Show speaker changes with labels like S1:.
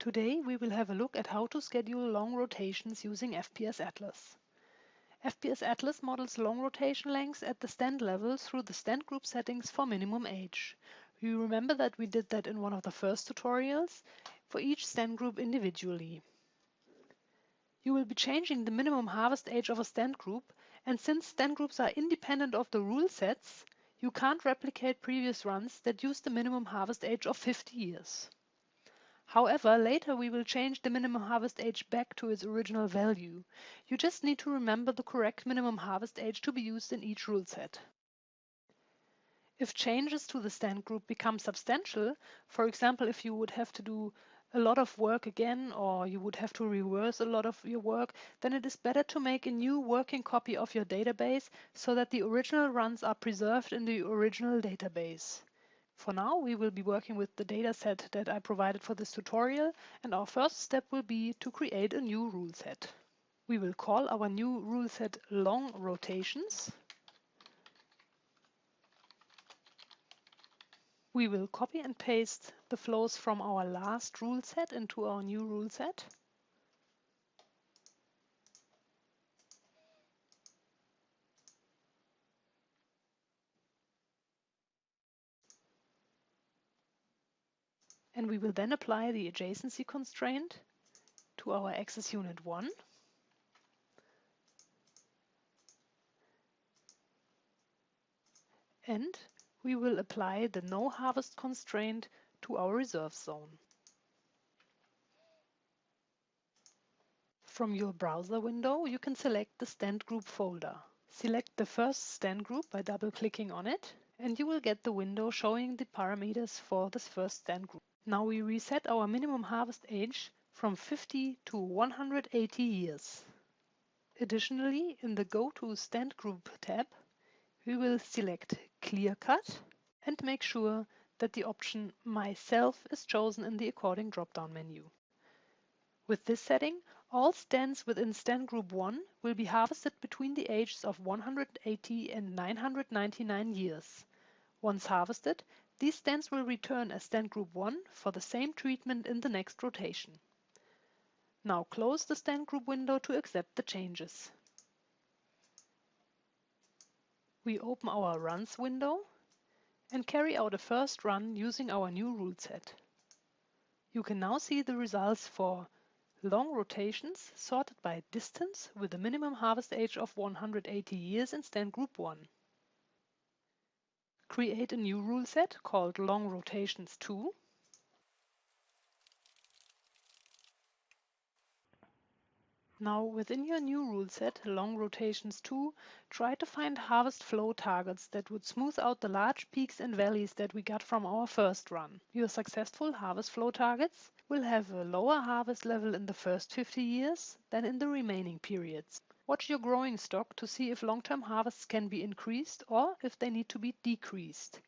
S1: Today we will have a look at how to schedule long rotations using FPS Atlas. FPS Atlas models long rotation lengths at the stand level through the stand group settings for minimum age. You remember that we did that in one of the first tutorials for each stand group individually. You will be changing the minimum harvest age of a stand group and since stand groups are independent of the rule sets, you can't replicate previous runs that use the minimum harvest age of 50 years. However, later we will change the minimum harvest age back to its original value. You just need to remember the correct minimum harvest age to be used in each rule set. If changes to the stand group become substantial, for example, if you would have to do a lot of work again or you would have to reverse a lot of your work, then it is better to make a new working copy of your database so that the original runs are preserved in the original database. For now, we will be working with the dataset that I provided for this tutorial, and our first step will be to create a new rule set. We will call our new rule set long rotations. We will copy and paste the flows from our last rule set into our new rule set. And we will then apply the adjacency constraint to our axis unit 1. And we will apply the no harvest constraint to our reserve zone. From your browser window, you can select the stand group folder. Select the first stand group by double-clicking on it, and you will get the window showing the parameters for this first stand group. Now we reset our minimum harvest age from 50 to 180 years. Additionally, in the Go to Stand Group tab, we will select Clear Cut and make sure that the option Myself is chosen in the according drop-down menu. With this setting, all stands within stand group 1 will be harvested between the ages of 180 and 999 years. Once harvested, these stands will return as stand group 1 for the same treatment in the next rotation. Now close the stand group window to accept the changes. We open our runs window and carry out a first run using our new rule set. You can now see the results for long rotations sorted by distance with a minimum harvest age of 180 years in stand group 1 create a new rule set called long rotations 2. Now within your new rule set, long rotations 2, try to find harvest flow targets that would smooth out the large peaks and valleys that we got from our first run. Your successful harvest flow targets will have a lower harvest level in the first 50 years than in the remaining periods. Watch your growing stock to see if long-term harvests can be increased or if they need to be decreased.